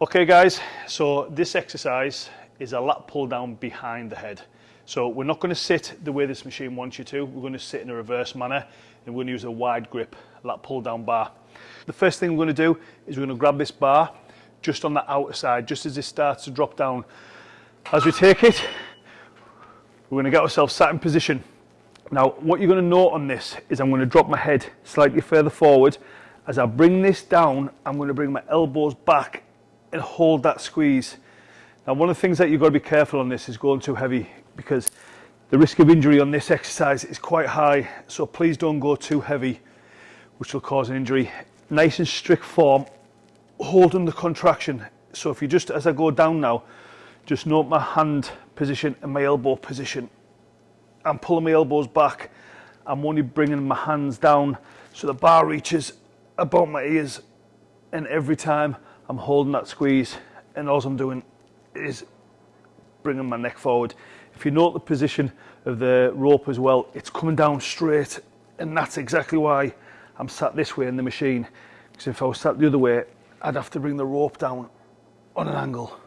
Okay guys, so this exercise is a lat pull down behind the head. So we're not going to sit the way this machine wants you to, we're going to sit in a reverse manner and we're going to use a wide grip lat pull down bar. The first thing we're going to do is we're going to grab this bar just on the outer side, just as it starts to drop down. As we take it, we're going to get ourselves sat in position. Now what you're going to note on this is I'm going to drop my head slightly further forward. As I bring this down, I'm going to bring my elbows back and hold that squeeze. Now one of the things that you've got to be careful on this is going too heavy because the risk of injury on this exercise is quite high so please don't go too heavy which will cause an injury. Nice and strict form, holding the contraction. So if you just, as I go down now, just note my hand position and my elbow position. I'm pulling my elbows back. I'm only bringing my hands down so the bar reaches about my ears and every time I'm holding that squeeze and all I'm doing is bringing my neck forward. If you note the position of the rope as well, it's coming down straight and that's exactly why I'm sat this way in the machine. Because if I was sat the other way, I'd have to bring the rope down on an angle.